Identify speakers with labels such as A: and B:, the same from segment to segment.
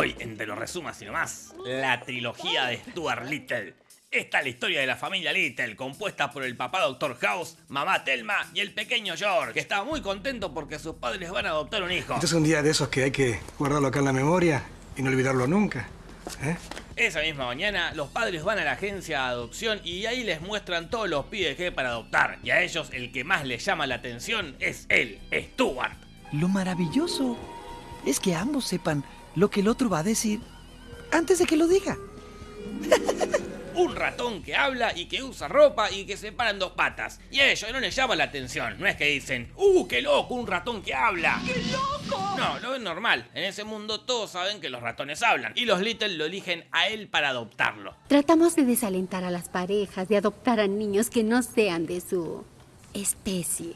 A: Hoy, en Te lo resumas y nomás, la trilogía de Stuart Little. Esta es la historia de la familia Little, compuesta por el papá Dr. House, mamá Telma y el pequeño George, que está muy contento porque sus padres van a adoptar un hijo.
B: Este es un día de esos que hay que guardarlo acá en la memoria y no olvidarlo nunca. ¿eh?
A: Esa misma mañana, los padres van a la agencia de adopción y ahí les muestran todos los pibes que hay para adoptar. Y a ellos el que más les llama la atención es él, Stuart.
C: Lo maravilloso es que ambos sepan lo que el otro va a decir antes de que lo diga.
A: Un ratón que habla y que usa ropa y que se para en dos patas. Y a ellos no les llama la atención. No es que dicen, ¡uh, qué loco, un ratón que habla!
D: ¡Qué loco!
A: No, lo ven normal. En ese mundo todos saben que los ratones hablan. Y los Little lo eligen a él para adoptarlo.
E: Tratamos de desalentar a las parejas de adoptar a niños que no sean de su especie.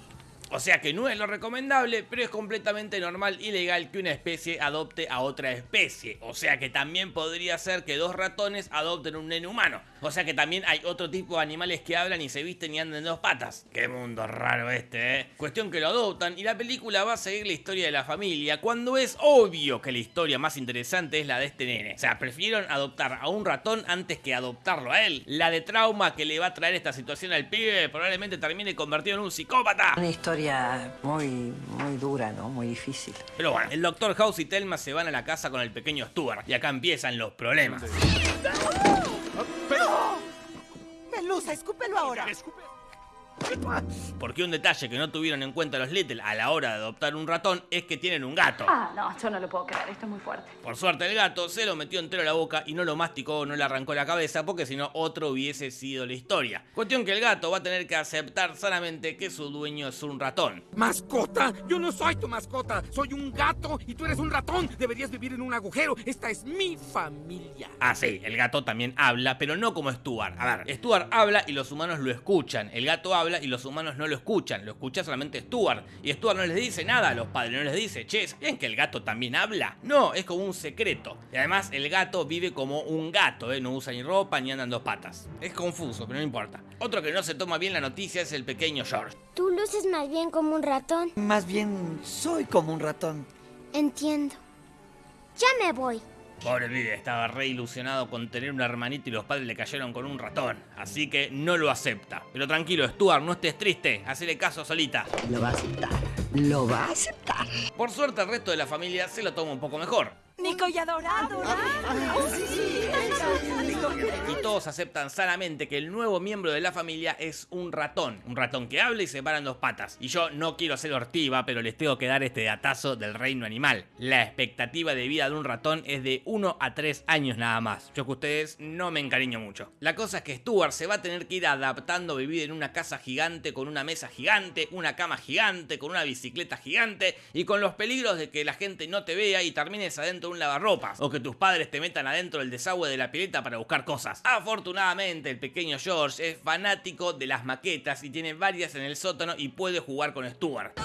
A: O sea que no es lo recomendable, pero es completamente normal y legal que una especie adopte a otra especie. O sea que también podría ser que dos ratones adopten un nene humano. O sea que también hay otro tipo de animales que hablan y se visten y andan en dos patas. Qué mundo raro este, ¿eh? Cuestión que lo adoptan y la película va a seguir la historia de la familia cuando es obvio que la historia más interesante es la de este nene. O sea, prefirieron adoptar a un ratón antes que adoptarlo a él. La de trauma que le va a traer esta situación al pibe probablemente termine convertido en un psicópata.
F: Una historia muy, muy dura, ¿no? Muy difícil.
A: Pero bueno, el Dr. House y Telma se van a la casa con el pequeño Stuart y acá empiezan los problemas.
D: ¡Pero! ¡Melusa, escúpelo ahora!
A: Porque un detalle que no tuvieron en cuenta los Little a la hora de adoptar un ratón es que tienen un gato.
G: Ah, no, yo no lo puedo creer, esto es muy fuerte.
A: Por suerte el gato se lo metió entero a la boca y no lo masticó, no le arrancó la cabeza porque si no otro hubiese sido la historia. Cuestión que el gato va a tener que aceptar sanamente que su dueño es un ratón.
H: ¿Mascota? Yo no soy tu mascota, soy un gato y tú eres un ratón. Deberías vivir en un agujero, esta es mi familia.
A: Ah, sí, el gato también habla, pero no como Stuart. A ver, Stuart habla y los humanos lo escuchan. El gato habla y los humanos no lo escuchan, lo escucha solamente Stuart. Y Stuart no les dice nada a los padres, no les dice, che, ¿saben que el gato también habla? No, es como un secreto. Y además el gato vive como un gato, ¿eh? no usa ni ropa ni anda en dos patas. Es confuso, pero no importa. Otro que no se toma bien la noticia es el pequeño George.
I: Tú luces más bien como un ratón.
C: Más bien soy como un ratón.
I: Entiendo. Ya me voy.
A: Pobre pibe, estaba re ilusionado con tener un hermanito y los padres le cayeron con un ratón. Así que no lo acepta. Pero tranquilo, Stuart, no estés triste. Hacele caso solita.
C: Lo va a aceptar. Lo va a aceptar.
A: Por suerte, el resto de la familia se lo toma un poco mejor.
D: Nico y adorado.
A: Y todos aceptan sanamente que el nuevo miembro de la familia es un ratón. Un ratón que habla y se para en dos patas. Y yo no quiero ser hortiva, pero les tengo que dar este datazo del reino animal. La expectativa de vida de un ratón es de 1 a 3 años nada más. Yo que ustedes no me encariño mucho. La cosa es que Stuart se va a tener que ir adaptando a vivir en una casa gigante, con una mesa gigante, una cama gigante, con una bicicleta gigante y con los peligros de que la gente no te vea y termines adentro de un lavarropas. O que tus padres te metan adentro del desagüe de la pileta para buscar cosas. Afortunadamente el pequeño George es fanático de las maquetas y tiene varias en el sótano y puede jugar con Stuart.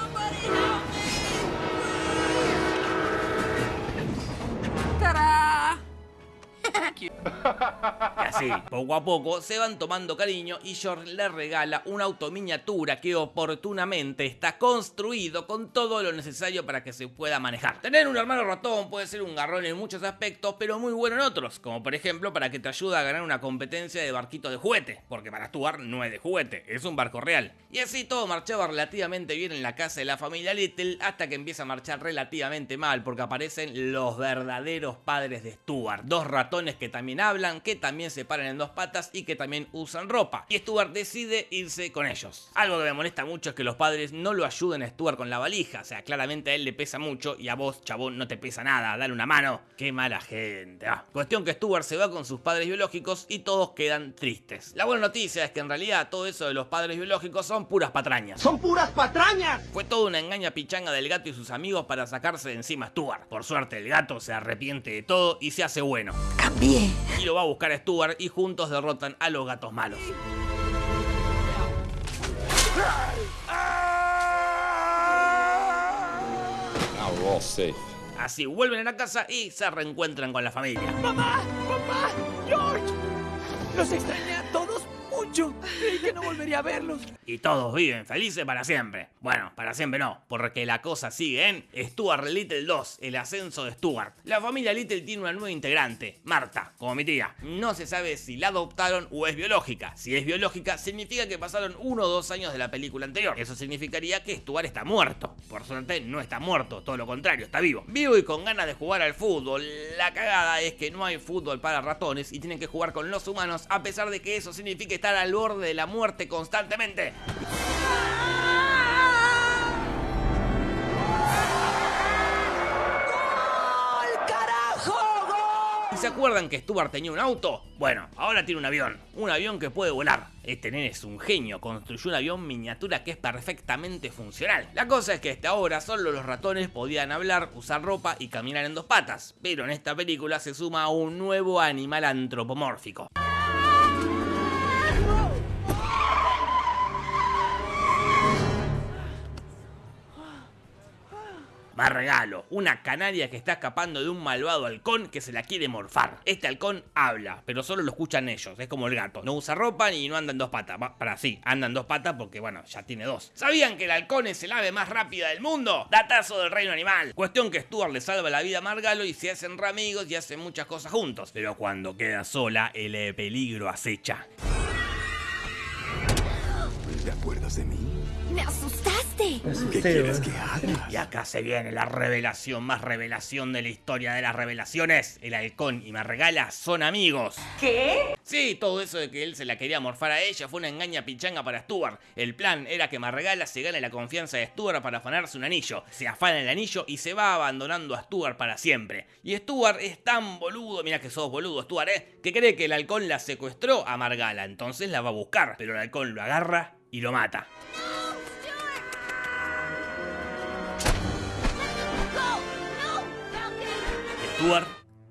A: Y así, poco a poco, se van tomando cariño y George le regala un auto miniatura que oportunamente está construido con todo lo necesario para que se pueda manejar. Tener un hermano ratón puede ser un garrón en muchos aspectos, pero muy bueno en otros, como por ejemplo para que te ayude a ganar una competencia de barquito de juguete, porque para actuar no es de juguete, es un barco real. Y así todo marchaba relativamente bien en la casa de la familia Little hasta que empieza a marchar relativamente mal, porque aparecen los verdaderos padres de Stuart, dos ratones que también hablan, que también se paran en dos patas y que también usan ropa. Y Stuart decide irse con ellos. Algo que me molesta mucho es que los padres no lo ayuden a Stuart con la valija. O sea, claramente a él le pesa mucho y a vos, chabón, no te pesa nada. Dale una mano. Qué mala gente. Ah. Cuestión que Stuart se va con sus padres biológicos y todos quedan tristes. La buena noticia es que en realidad todo eso de los padres biológicos son puras patrañas.
H: ¡Son puras patrañas!
A: Fue toda una engaña pichanga del gato y sus amigos para sacarse de encima a Stuart. Por suerte el gato se arrepiente de todo y se hace bueno.
C: Cambié.
A: Y lo va a buscar a Stuart y juntos derrotan a los gatos malos.
J: Now we're all safe.
A: Así vuelven a la casa y se reencuentran con la familia.
D: ¡Mamá! ¡Papá! ¡George! Los extrañé a todos mucho.
C: que no volvería a verlos.
A: Y todos viven felices para siempre. Bueno, para siempre no, porque la cosa sigue en Stuart Little 2, el ascenso de Stuart. La familia Little tiene una nueva integrante, Marta, como mi tía. No se sabe si la adoptaron o es biológica. Si es biológica, significa que pasaron uno o dos años de la película anterior. Eso significaría que Stuart está muerto. Por suerte, no está muerto, todo lo contrario, está vivo. Vivo y con ganas de jugar al fútbol. La cagada es que no hay fútbol para ratones y tienen que jugar con los humanos, a pesar de que eso significa estar al borde de la muerte constantemente. ¿Y se acuerdan que Stuart tenía un auto? Bueno, ahora tiene un avión. Un avión que puede volar. Este nene es un genio, construyó un avión miniatura que es perfectamente funcional. La cosa es que hasta ahora solo los ratones podían hablar, usar ropa y caminar en dos patas. Pero en esta película se suma un nuevo animal antropomórfico. Más regalo, una canaria que está escapando de un malvado halcón que se la quiere morfar. Este halcón habla, pero solo lo escuchan ellos, es como el gato. No usa ropa ni no anda en dos patas. Para sí, anda en dos patas porque, bueno, ya tiene dos. ¿Sabían que el halcón es el ave más rápida del mundo? Datazo del reino animal. Cuestión que Stuart le salva la vida a Margalo y se hacen ramigos y hacen muchas cosas juntos. Pero cuando queda sola, el eh, peligro acecha.
K: ¿Te acuerdas de mí?
I: ¡Me asustaste!
K: ¿Qué quieres que haga?
A: Y acá se viene la revelación más revelación de la historia de las revelaciones. El halcón y Margala son amigos.
D: ¿Qué?
A: Sí, todo eso de que él se la quería morfar a ella fue una engaña pichanga para Stuart. El plan era que Margala se gane la confianza de Stuart para afanarse un anillo. Se afana el anillo y se va abandonando a Stuart para siempre. Y Stuart es tan boludo, mira que sos boludo Stuart, ¿eh? Que cree que el halcón la secuestró a Margala. Entonces la va a buscar. Pero el halcón lo agarra y lo mata. Stuart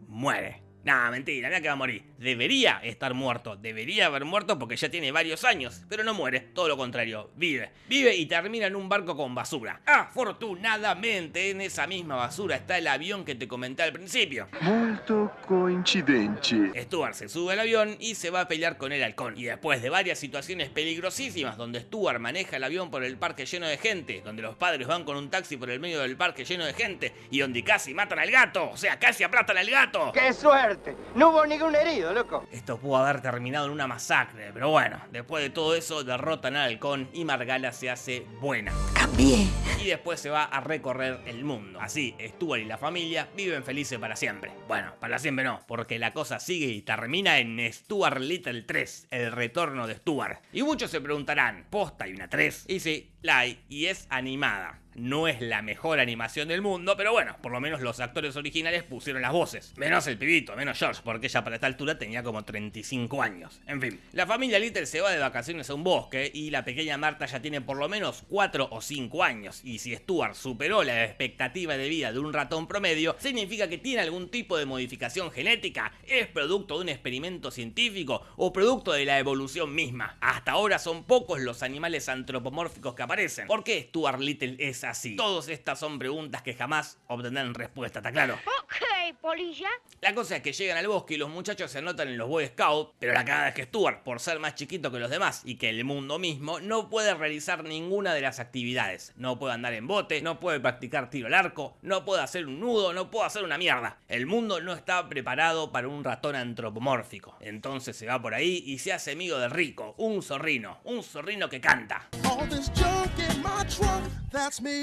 A: muere. Nah, mentira, mira que va a morir. Debería estar muerto, debería haber muerto porque ya tiene varios años, pero no muere, todo lo contrario, vive. Vive y termina en un barco con basura. Afortunadamente, en esa misma basura está el avión que te comenté al principio.
K: Molto coincidente.
A: Stuart se sube al avión y se va a pelear con el halcón. Y después de varias situaciones peligrosísimas donde Stuart maneja el avión por el parque lleno de gente, donde los padres van con un taxi por el medio del parque lleno de gente y donde casi matan al gato, o sea, casi aplastan al gato.
L: ¡Qué suerte! No hubo ningún herido, loco.
A: Esto pudo haber terminado en una masacre, pero bueno, después de todo eso derrotan al halcón y Margala se hace buena.
D: Cambié.
A: Y después se va a recorrer el mundo. Así, Stuart y la familia viven felices para siempre. Bueno, para siempre no, porque la cosa sigue y termina en Stuart Little 3, el retorno de Stuart. Y muchos se preguntarán, ¿posta hay una 3? Y sí, la hay, y es animada. No es la mejor animación del mundo, pero bueno, por lo menos los actores originales pusieron las voces. Menos el pibito, menos George, porque ella para esta altura tenía como 35 años. En fin, la familia Little se va de vacaciones a un bosque y la pequeña Marta ya tiene por lo menos 4 o 5 años. Y si Stuart superó la expectativa de vida de un ratón promedio, significa que tiene algún tipo de modificación genética, es producto de un experimento científico o producto de la evolución misma. Hasta ahora son pocos los animales antropomórficos que aparecen. ¿Por qué Stuart Little es así? Todas estas son preguntas que jamás obtendrán respuesta, ¿está claro?
I: Ok, polilla.
A: La cosa es que llegan al bosque y los muchachos se anotan en los Boy Scouts, pero la cagada es que Stuart, por ser más chiquito que los demás y que el mundo mismo, no puede realizar ninguna de las actividades. No puede andar en bote, no puede practicar tiro al arco, no puede hacer un nudo, no puede hacer una mierda. El mundo no está preparado para un ratón antropomórfico. Entonces se va por ahí y se hace amigo de Rico, un zorrino, un zorrino que canta.
M: All this junk in my trunk, that's me.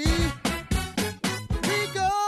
M: Rico!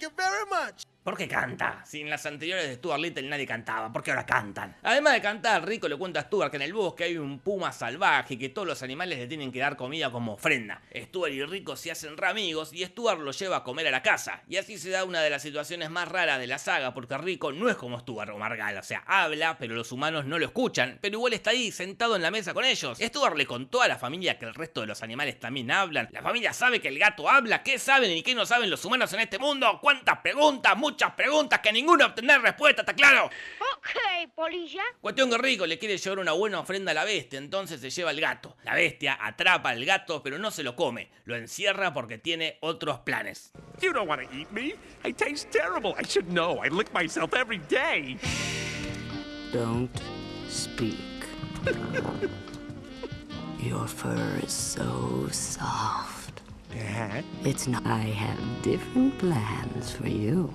M: Thank you very much.
A: ¿Por qué canta? Si en las anteriores de Stuart Little nadie cantaba, ¿por qué ahora cantan? Además de cantar, Rico le cuenta a Stuart que en el bosque hay un puma salvaje y que todos los animales le tienen que dar comida como ofrenda. Stuart y Rico se hacen ramigos y Stuart lo lleva a comer a la casa. Y así se da una de las situaciones más raras de la saga porque Rico no es como Stuart o Margal, o sea, habla, pero los humanos no lo escuchan, pero igual está ahí sentado en la mesa con ellos. Stuart le contó a la familia que el resto de los animales también hablan. La familia sabe que el gato habla, ¿qué saben y qué no saben los humanos en este mundo? ¿Cuántas preguntas? Muchas preguntas que ninguna obtener respuesta, ¿está claro?
I: Ok, polilla.
A: Cuestión que Rico le quiere llevar una buena ofrenda a la bestia, entonces se lleva el gato. La bestia atrapa al gato, pero no se lo come. Lo encierra porque tiene otros planes.
N: You don't want to eat me. I taste terrible. I should know. I lick myself every day.
F: Don't speak.
O: Your fur is so soft. It's not. I have different plans for you.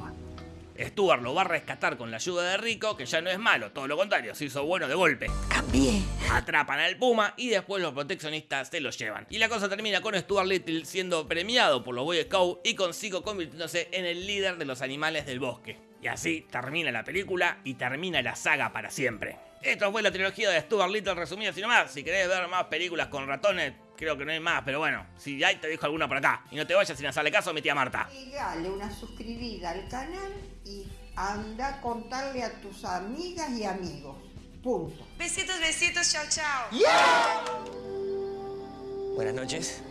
A: Stuart lo va a rescatar con la ayuda de Rico, que ya no es malo, todo lo contrario, se hizo bueno de golpe.
O: Cambié.
A: Atrapan al puma y después los proteccionistas se lo llevan. Y la cosa termina con Stuart Little siendo premiado por los Boy Scouts y consigo convirtiéndose en el líder de los animales del bosque. Y así termina la película y termina la saga para siempre. Esto fue la trilogía de Stuart Little resumida así nomás. Si querés ver más películas con ratones, creo que no hay más, pero bueno, si hay te dejo alguna por acá. Y no te vayas sin hacerle caso a mi tía Marta.
P: Y dale una suscribida al canal y anda a contarle a tus amigas y amigos. Punto.
Q: Besitos, besitos, chao, chao.
R: Buenas noches.